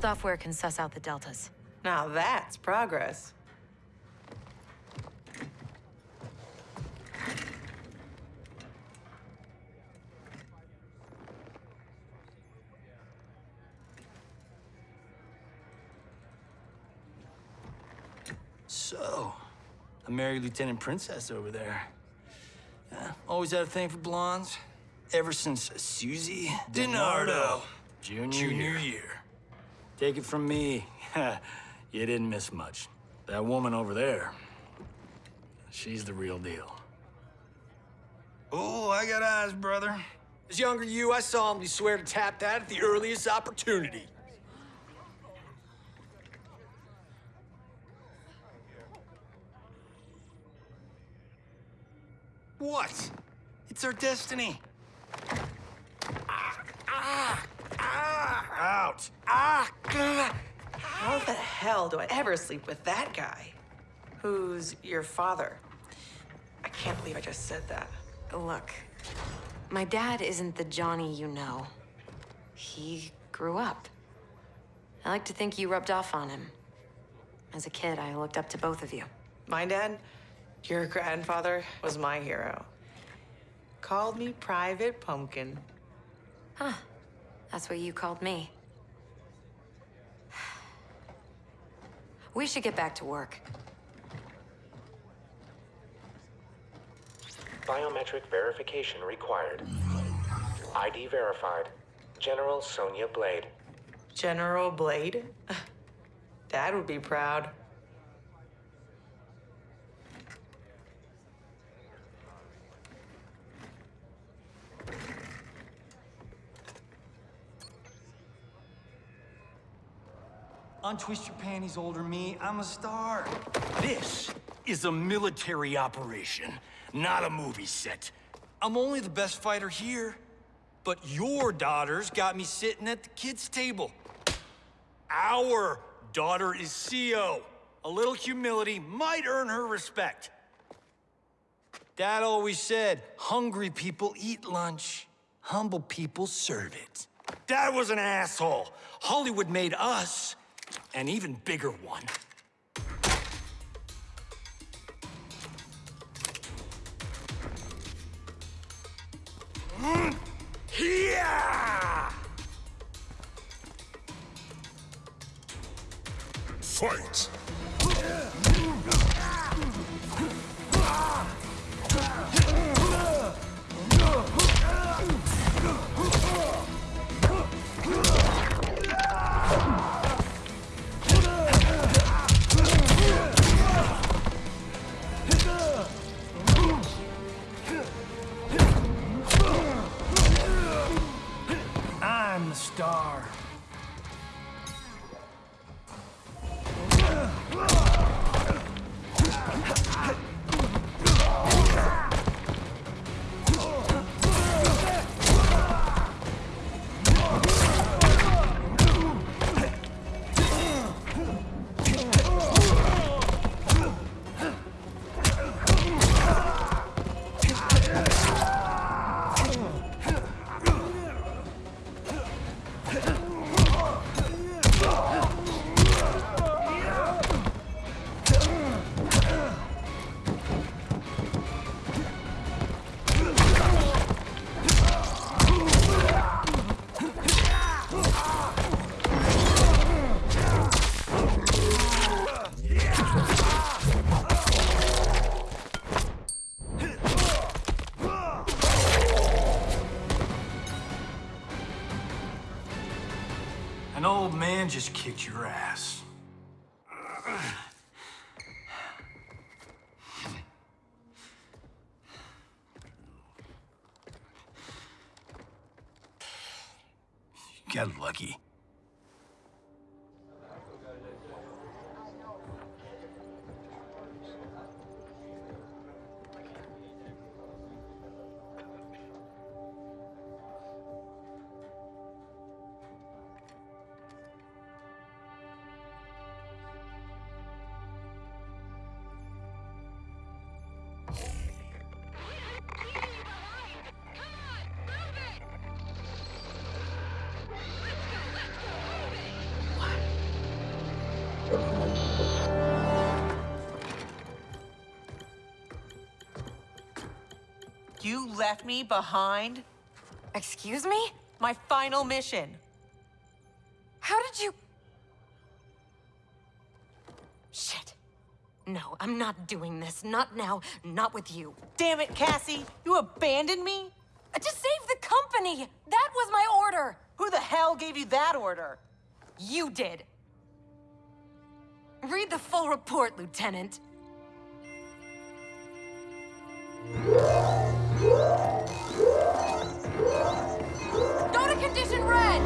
Software can suss out the deltas. Now that's progress. So, a married lieutenant princess over there. Yeah, always had a thing for blondes. Ever since Susie DiNardo. Junior, Junior year. Take it from me, you didn't miss much. That woman over there, she's the real deal. Oh, I got eyes, brother. As younger you, I solemnly swear to tap that at the earliest opportunity. What? It's our destiny. Ah, ah, ah, out! Ah! How the hell do I ever sleep with that guy? Who's your father? I can't believe I just said that. Look, my dad isn't the Johnny you know. He grew up. I like to think you rubbed off on him. As a kid, I looked up to both of you. My dad, your grandfather, was my hero. Called me Private Pumpkin. Huh. That's what you called me. We should get back to work. Biometric verification required. ID verified. General Sonya Blade. General Blade? Dad would be proud. Untwist your panties, older me. I'm a star. This is a military operation, not a movie set. I'm only the best fighter here. But your daughter's got me sitting at the kids' table. Our daughter is CO. A little humility might earn her respect. Dad always said, hungry people eat lunch, humble people serve it. Dad was an asshole. Hollywood made us an even bigger one. Yeah! Fight! Star. An old man just kicked your ass. You got lucky. You left me behind? Excuse me? My final mission. How did you... Shit. No, I'm not doing this. Not now. Not with you. Damn it, Cassie! You abandoned me? Uh, To save the company! That was my order! Who the hell gave you that order? You did. Read the full report, Lieutenant. Red!